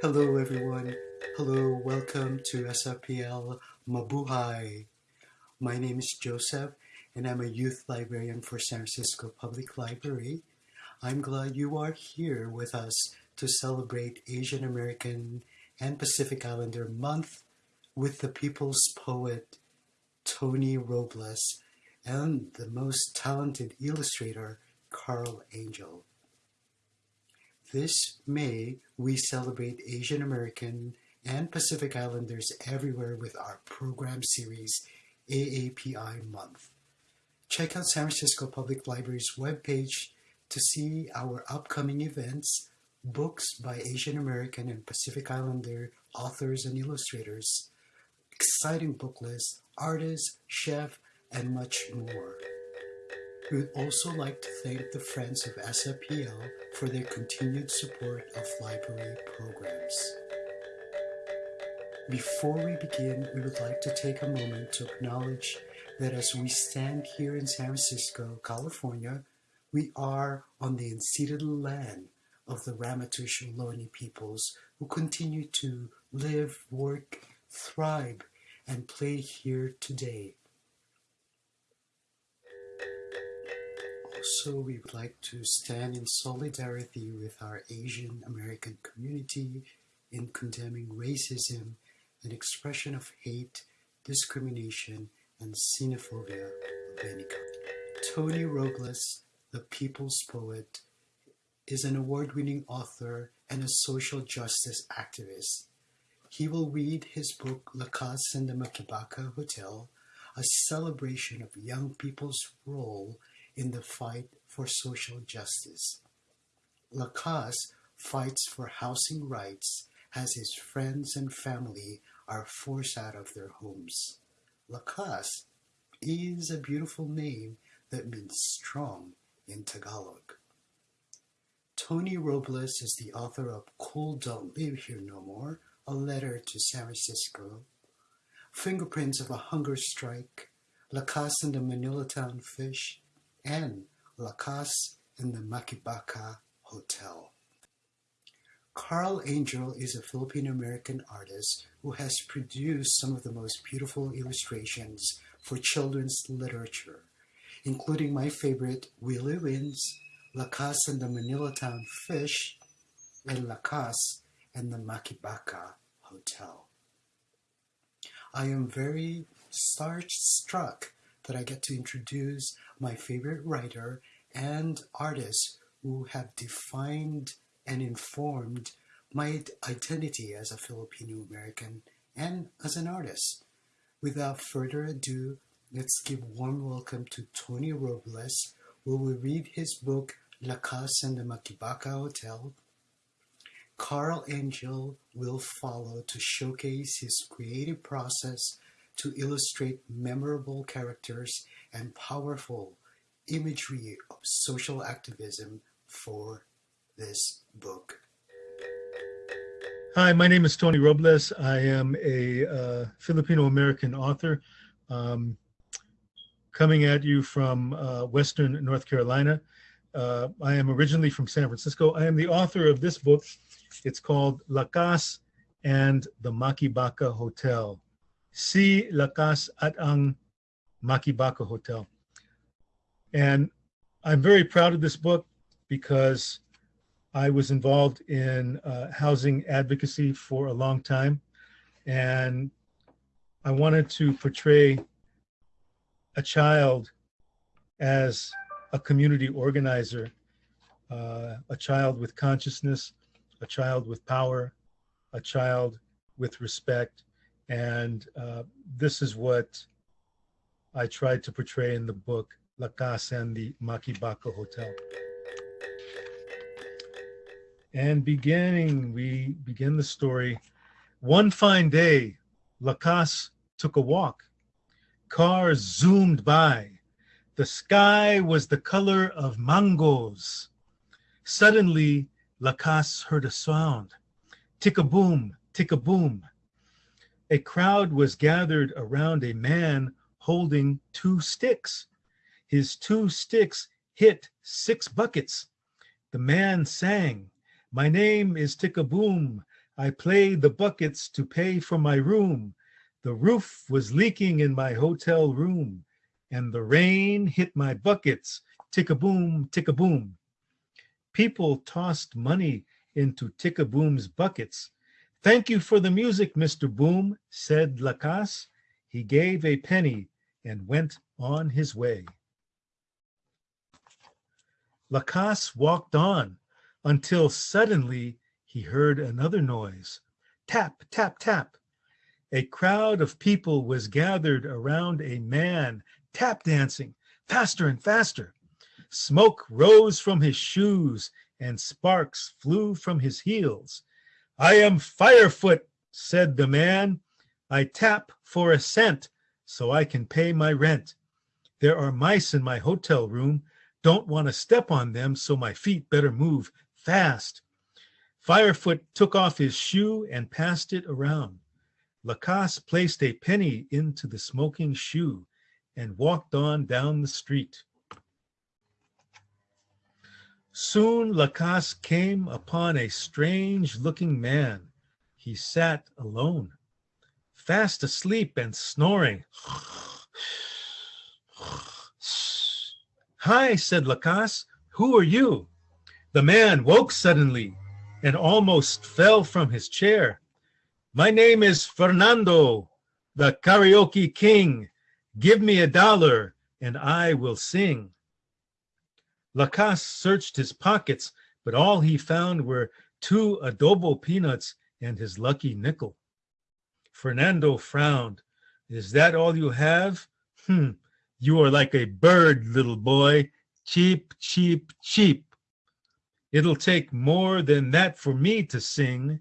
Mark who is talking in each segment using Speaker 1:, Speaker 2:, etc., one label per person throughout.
Speaker 1: Hello, everyone. Hello, welcome to SFPL Mabuhay. My name is Joseph, and I'm a youth librarian for San Francisco Public Library. I'm glad you are here with us to celebrate Asian American and Pacific Islander Month with the people's poet Tony Robles and the most talented illustrator Carl Angel. This May, we celebrate Asian American and Pacific Islanders everywhere with our program series, AAPI Month. Check out San Francisco Public Library's webpage to see our upcoming events, books by Asian American and Pacific Islander authors and illustrators, exciting book lists, artists, chef, and much more. We would also like to thank the Friends of SFPL for their continued support of library programs. Before we begin, we would like to take a moment to acknowledge that as we stand here in San Francisco, California, we are on the unceded land of the Ramaytush Ohlone peoples who continue to live, work, thrive, and play here today. Also, we would like to stand in solidarity with our Asian American community in condemning racism and expression of hate, discrimination, and xenophobia of any kind. Tony Robles, the people's poet, is an award-winning author and a social justice activist. He will read his book Lakas in the Makibaka Hotel, a celebration of young people's role in the fight for social justice. Lakas fights for housing rights as his friends and family are forced out of their homes. Lakas is a beautiful name that means strong in Tagalog. Tony Robles is the author of Cool Don't Live Here No More, A Letter to San Francisco, Fingerprints of a Hunger Strike, Lakas and the Manilatown Fish, and La in the Makibaka Hotel. Carl Angel is a Filipino-American artist who has produced some of the most beautiful illustrations for children's literature, including my favorite Willie Wins, Lakas and the Manilatown Fish, and Lakas and the Makibaka Hotel. I am very starstruck that I get to introduce my favorite writer and artist who have defined and informed my identity as a Filipino American and as an artist. Without further ado, let's give warm welcome to Tony Robles, who will read his book Lakas and the Makibaka Hotel. Carl Angel will follow to showcase his creative process to illustrate memorable characters and powerful imagery of social activism for this book.
Speaker 2: Hi, my name is Tony Robles. I am a uh, Filipino-American author um, coming at you from uh, Western North Carolina. Uh, I am originally from San Francisco. I am the author of this book. It's called Lakas and the Makibaka Hotel si Lakas at ang Makibaka Hotel. And I'm very proud of this book because I was involved in uh, housing advocacy for a long time. And I wanted to portray a child as a community organizer, uh, a child with consciousness, a child with power, a child with respect, and uh, this is what I tried to portray in the book, Lakas and the Makibaka Hotel. And beginning, we begin the story. One fine day, Lakas took a walk. Cars zoomed by. The sky was the color of mangoes. Suddenly, Lakas heard a sound. Tick-a-boom, tick-a-boom a crowd was gathered around a man holding two sticks. His two sticks hit six buckets. The man sang, My name is Tickaboom. I played the buckets to pay for my room. The roof was leaking in my hotel room, and the rain hit my buckets, tick-a-boom, tick-a-boom. People tossed money into tick-a-boom's buckets. Thank you for the music, Mr. Boom, said Lakas. He gave a penny and went on his way. Lakas walked on until suddenly he heard another noise. Tap, tap, tap. A crowd of people was gathered around a man tap dancing faster and faster. Smoke rose from his shoes and sparks flew from his heels. I am Firefoot, said the man. I tap for a cent so I can pay my rent. There are mice in my hotel room. Don't want to step on them, so my feet better move fast. Firefoot took off his shoe and passed it around. Lakas placed a penny into the smoking shoe and walked on down the street. Soon Lakas came upon a strange looking man. He sat alone, fast asleep and snoring. Hi, said Lakas, who are you? The man woke suddenly and almost fell from his chair. My name is Fernando, the karaoke king. Give me a dollar and I will sing. Lakas searched his pockets, but all he found were two adobo peanuts and his lucky nickel. Fernando frowned. Is that all you have? Hmm, you are like a bird, little boy. Cheap, cheap, cheap. It'll take more than that for me to sing.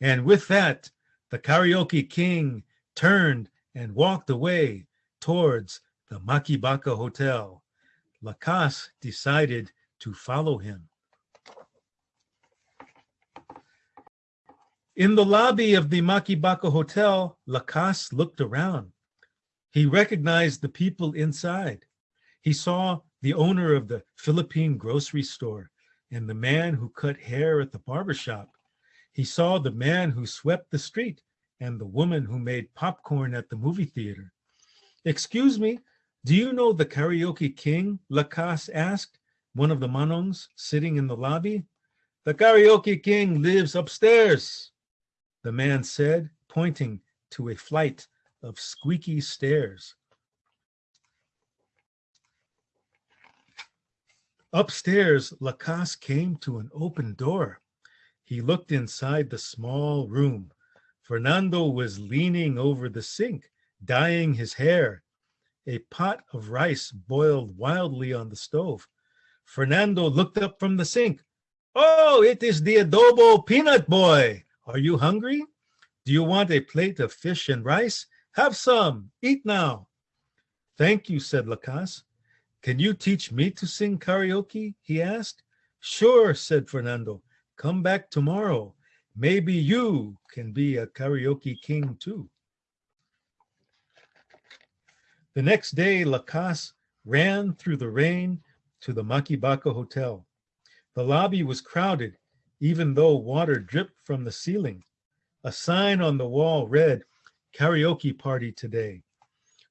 Speaker 2: And with that, the karaoke king turned and walked away towards the Makibaka Hotel. Lakas decided to follow him. In the lobby of the Makibaka Hotel, Lakas looked around. He recognized the people inside. He saw the owner of the Philippine grocery store and the man who cut hair at the barber shop. He saw the man who swept the street and the woman who made popcorn at the movie theater. Excuse me, do you know the karaoke king? Lakas asked, one of the manongs sitting in the lobby. The karaoke king lives upstairs, the man said, pointing to a flight of squeaky stairs. Upstairs, Lakas came to an open door. He looked inside the small room. Fernando was leaning over the sink, dyeing his hair. A pot of rice boiled wildly on the stove. Fernando looked up from the sink. Oh, it is the adobo peanut boy. Are you hungry? Do you want a plate of fish and rice? Have some. Eat now. Thank you, said Lakas. Can you teach me to sing karaoke? He asked. Sure, said Fernando. Come back tomorrow. Maybe you can be a karaoke king too. The next day, Lakas ran through the rain to the Makibaka Hotel. The lobby was crowded, even though water dripped from the ceiling. A sign on the wall read, karaoke party today.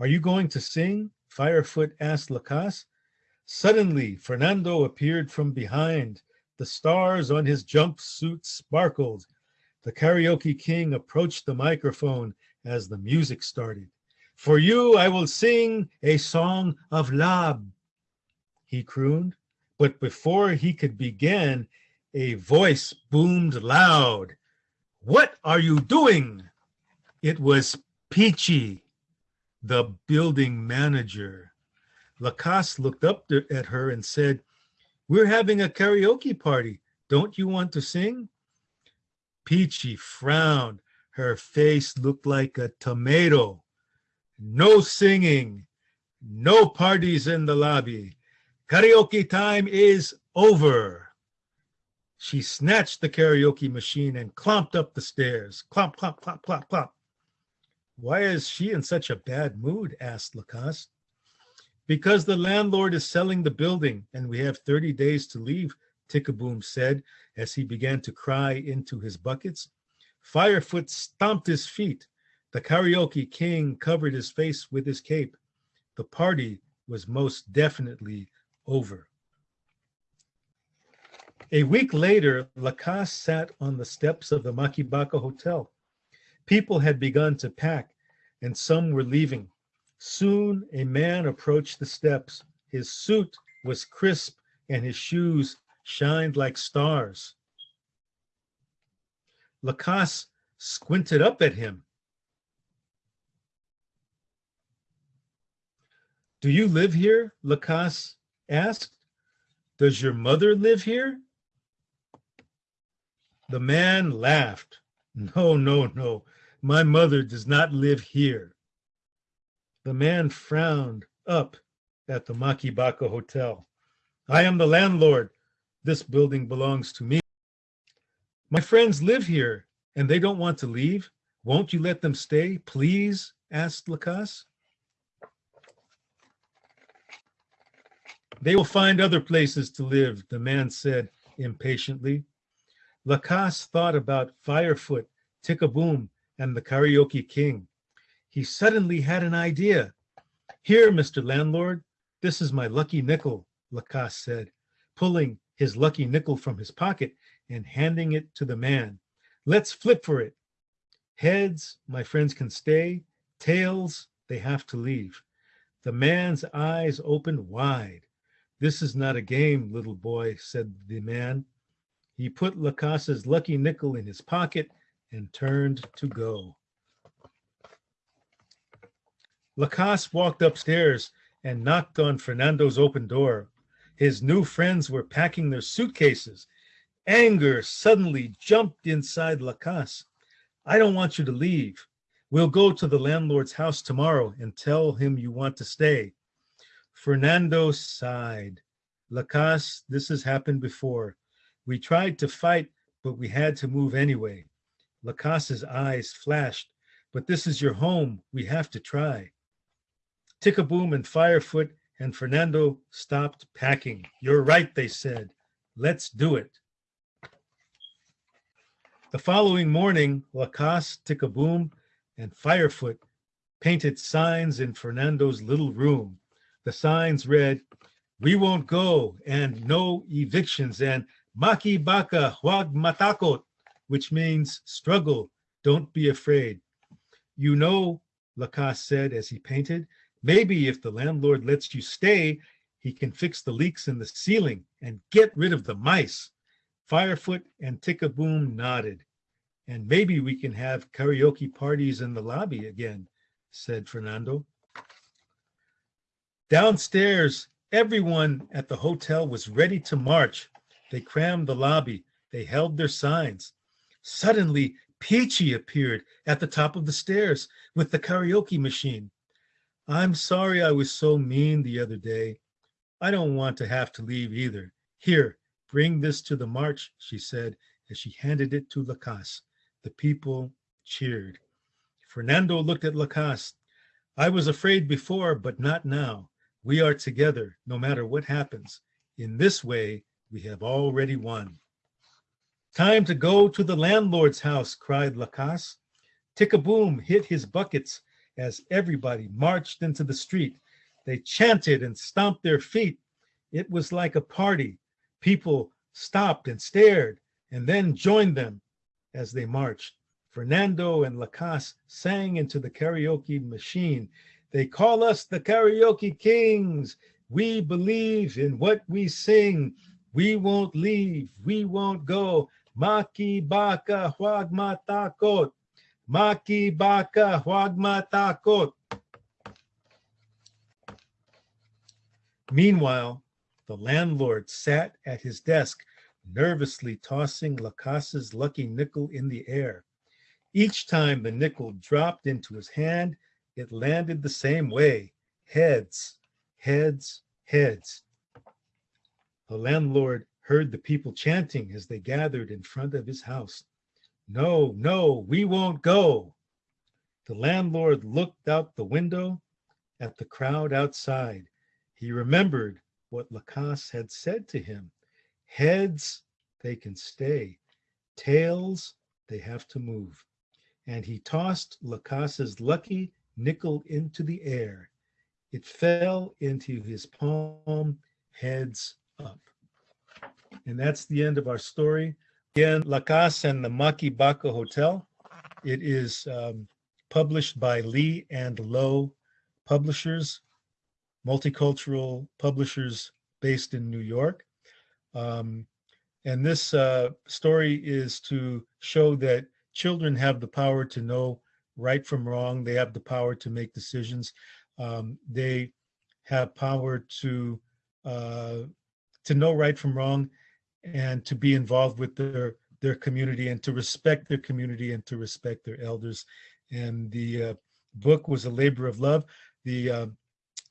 Speaker 2: Are you going to sing? Firefoot asked Lakas. Suddenly, Fernando appeared from behind. The stars on his jumpsuit sparkled. The karaoke king approached the microphone as the music started. For you, I will sing a song of love, he crooned. But before he could begin, a voice boomed loud. What are you doing? It was Peachy the building manager. Lakas looked up at her and said, we're having a karaoke party. Don't you want to sing? Peachy frowned. Her face looked like a tomato. No singing. No parties in the lobby. Karaoke time is over. She snatched the karaoke machine and clomped up the stairs. Clomp, clomp, clomp, clomp, clomp. Why is she in such a bad mood? asked Lakas. Because the landlord is selling the building and we have 30 days to leave, Tickaboom said as he began to cry into his buckets. Firefoot stomped his feet. The karaoke king covered his face with his cape. The party was most definitely over. A week later, Lakas sat on the steps of the Makibaka Hotel. People had begun to pack, and some were leaving. Soon a man approached the steps. His suit was crisp and his shoes shined like stars. Lakas squinted up at him. Do you live here? Lakas asked. Does your mother live here? The man laughed. No, no, no. My mother does not live here. The man frowned up at the Makibaka Hotel. I am the landlord. This building belongs to me. My friends live here and they don't want to leave. Won't you let them stay, please? asked Lakas. They will find other places to live, the man said impatiently. Lakas thought about Firefoot, Tickaboom, and the Karaoke King. He suddenly had an idea. Here, Mr. Landlord, this is my lucky nickel, Lakas said, pulling his lucky nickel from his pocket and handing it to the man. Let's flip for it. Heads, my friends can stay. Tails, they have to leave. The man's eyes opened wide. This is not a game, little boy, said the man. He put Lakas's lucky nickel in his pocket and turned to go. Lakas walked upstairs and knocked on Fernando's open door. His new friends were packing their suitcases. Anger suddenly jumped inside Lacasse. I don't want you to leave. We'll go to the landlord's house tomorrow and tell him you want to stay. Fernando sighed. Lakas, this has happened before. We tried to fight, but we had to move anyway. Lakas's eyes flashed. But this is your home. We have to try. Tickaboom and Firefoot and Fernando stopped packing. You're right, they said. Let's do it. The following morning, Lakas, Tickaboom, and Firefoot painted signs in Fernando's little room. The signs read, We won't go, and no evictions, and Maki Baka Huag Matakot, which means struggle, don't be afraid. You know, Lakas said as he painted, maybe if the landlord lets you stay, he can fix the leaks in the ceiling and get rid of the mice. Firefoot and Tickaboom nodded. And maybe we can have karaoke parties in the lobby again, said Fernando. Downstairs, everyone at the hotel was ready to march. They crammed the lobby. They held their signs. Suddenly, Peachy appeared at the top of the stairs with the karaoke machine. I'm sorry I was so mean the other day. I don't want to have to leave either. Here, bring this to the march, she said as she handed it to Lakas. The people cheered. Fernando looked at Lakas. I was afraid before, but not now. We are together, no matter what happens. In this way, we have already won. Time to go to the landlord's house, cried Lakas. Tickaboom hit his buckets as everybody marched into the street. They chanted and stomped their feet. It was like a party. People stopped and stared and then joined them as they marched. Fernando and Lakas sang into the karaoke machine. They call us the karaoke kings. We believe in what we sing. We won't leave. We won't go. Maki baka huwag matakot. Maki baka huwag matakot. Meanwhile, the landlord sat at his desk nervously tossing Lakas's lucky nickel in the air. Each time the nickel dropped into his hand, it landed the same way heads, heads, heads. The landlord heard the people chanting as they gathered in front of his house. No, no, we won't go. The landlord looked out the window at the crowd outside. He remembered what Lakas had said to him Heads, they can stay. Tails, they have to move. And he tossed Lakas's lucky nickel into the air. It fell into his palm, heads up. And that's the end of our story. Again, Lakas and the Maki Baka Hotel. It is um, published by Lee and Low Publishers, multicultural publishers based in New York. Um, and this uh, story is to show that children have the power to know right from wrong. They have the power to make decisions. Um, they have power to uh, to know right from wrong and to be involved with their their community and to respect their community and to respect their elders. And the uh, book was a labor of love. The uh,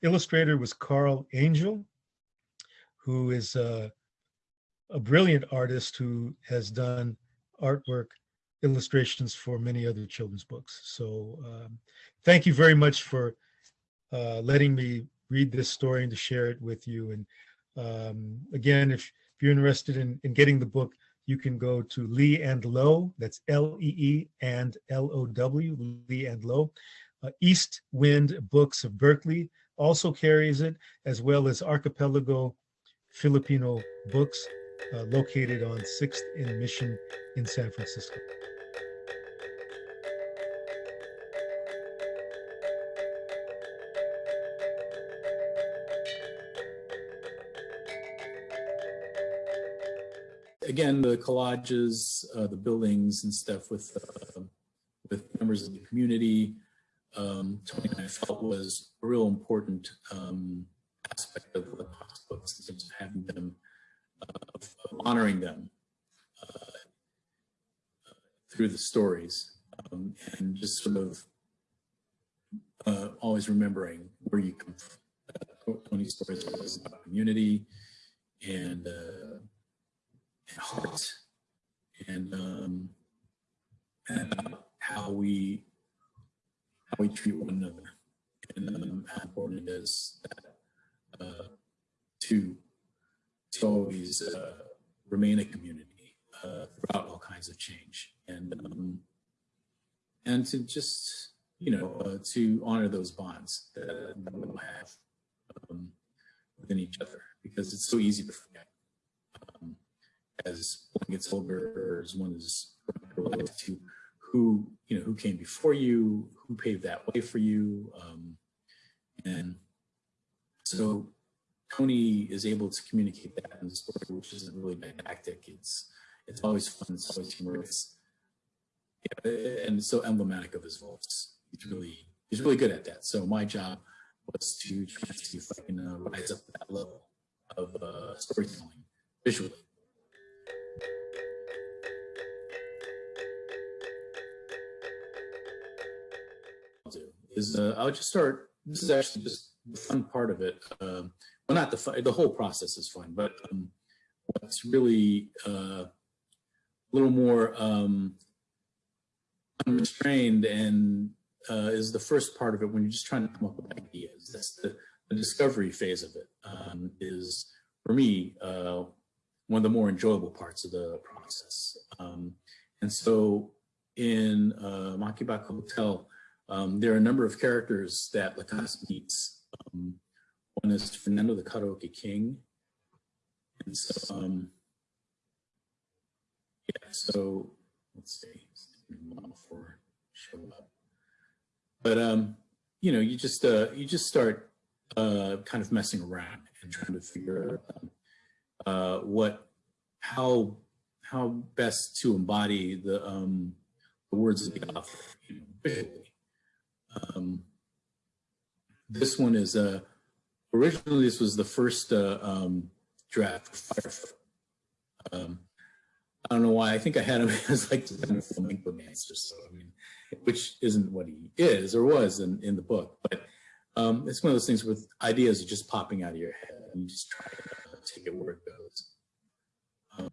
Speaker 2: illustrator was Carl Angel, who is a brilliant artist who has done artwork illustrations for many other children's books. So um, thank you very much for uh, letting me read this story and to share it with you. And um, again, if, if you're interested in, in getting the book, you can go to Lee and Low, that's L-E-E and L-O-W, Lee and Low. Uh, East Wind Books of Berkeley also carries it, as well as Archipelago Filipino Books, uh, located on 6th and Mission in San Francisco.
Speaker 3: Again, the collages, uh, the buildings and stuff with uh, with members of the community, um, I felt was a real important um, aspect of the books in terms of having them, uh, of, honoring them uh, through the stories um, and just sort of uh, always remembering where you come from. Uh, Tony's stories was about community and heart and um, and how we how we treat one another. And um, how important it is that, uh, to to always uh, remain a community uh, throughout all kinds of change. And um, and to just you know uh, to honor those bonds that, we have um, within each other because it's so easy to forget as one gets older or as one is related to who you know who came before you, who paved that way for you, um, and so Tony is able to communicate that in the story, which isn't really didactic. It's it's always fun. It's always humorous, yeah, and it's so emblematic of his voice. He's really he's really good at that. So my job was to try to see if I can uh, rise up that level of uh, storytelling visually. Is uh, I'll just start. This is actually just the fun part of it. Um, well, not the fun, the whole process is fun, but um, what's really uh, a little more um, unrestrained and uh, is the first part of it when you're just trying to come up with ideas. That's the, the discovery phase of it. Um, is for me uh, one of the more enjoyable parts of the process. Um, and so in uh, Maki Hotel, um, there are a number of characters that Lakas meets. Um, one is Fernando the Karaoke King. And so, um, yeah, so let's see, for show up. But, um, you know, you just, uh, you just start uh, kind of messing around and trying to figure out uh, what, how, how best to embody the, um, the words of the author you know, visually. Um, this one is uh, originally this was the first uh, um, draft. Um, I don't know why. I think I had him as like kind flamenco dancer, so I mean, which isn't what he is or was in, in the book. But um, it's one of those things with ideas are just popping out of your head, and you just try to uh, take it where it goes. Um,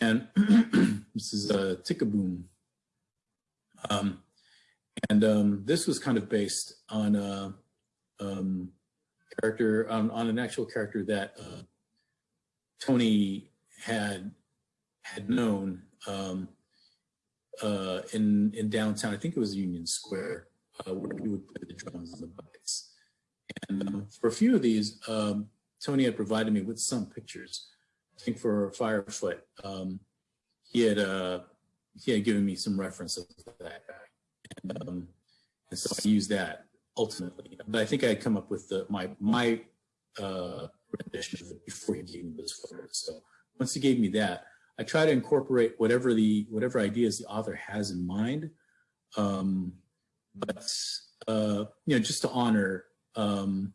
Speaker 3: and this is a uh, Tickaboom. Um, and um, this was kind of based on a um, character, on, on, an actual character that uh, Tony had had known. Um, uh, in in downtown. I think it was Union Square, uh, where we would play the drums and the buckets. And um, for a few of these, um, Tony had provided me with some pictures. I think for Firefoot, um, he had uh, he had given me some reference of that guy, um, and so I used that ultimately. But I think I come up with the my my uh, rendition of it before he gave me those photos. So once he gave me that, I try to incorporate whatever the whatever ideas the author has in mind, um, but uh, you know, just to honor um,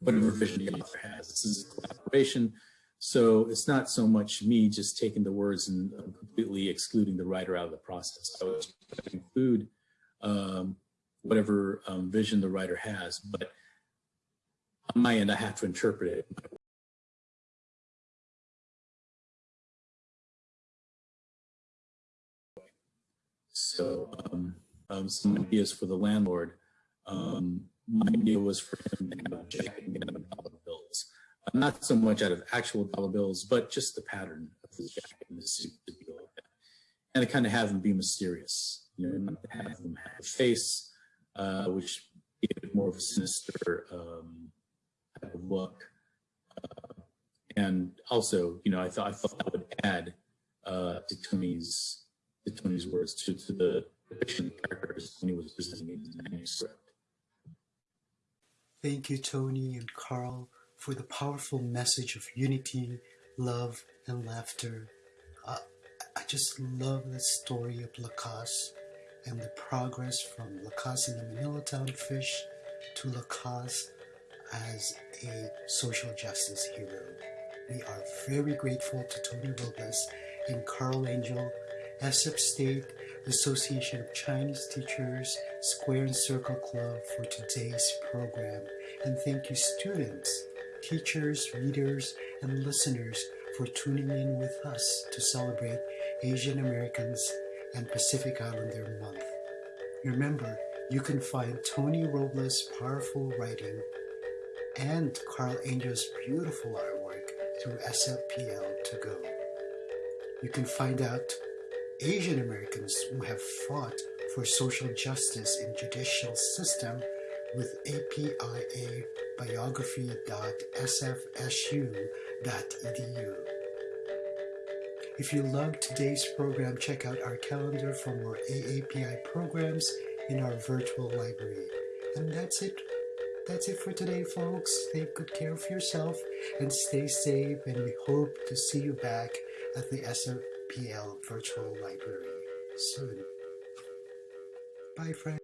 Speaker 3: whatever vision the author has. This is a collaboration, so it's not so much me just taking the words and completely excluding the writer out of the process. I would include um, whatever um, vision the writer has, but on my end, I have to interpret it So um, um, some ideas for the landlord. Um, my idea was for him to have a jacket made out of dollar bills. Uh, not so much out of actual dollar bills, but just the pattern of the jacket and his suit. And to kind of have him be mysterious, you know, have them have a face, uh, which gave more of a sinister um, type of look. Uh, and also, you know, I thought I thought that would add uh, to Tony's to Tony's words to, to the depiction characters when he was presenting his manuscript.
Speaker 1: Thank you, Tony and Carl, for the powerful message of unity, love, and laughter. Uh, I just love the story of Lakas and the progress from Lakas in the Manilatown Fish to Lakas as a social justice hero. We are very grateful to Tony Robles and Carl Angel SF State Association of Chinese Teachers Square and Circle Club for today's program. And thank you students, teachers, readers, and listeners for tuning in with us to celebrate Asian Americans and Pacific Islander Month. Remember, you can find Tony Robles' powerful writing and Carl Angel's beautiful artwork through SFPL to go. You can find out Asian Americans who have fought for social justice in judicial system with APIA biography.sfsu.edu. If you loved today's program, check out our calendar for more AAPI programs in our virtual library. And that's it. That's it for today, folks. Take good care of yourself and stay safe. And we hope to see you back at the SFPL Virtual Library soon. Bye, friends.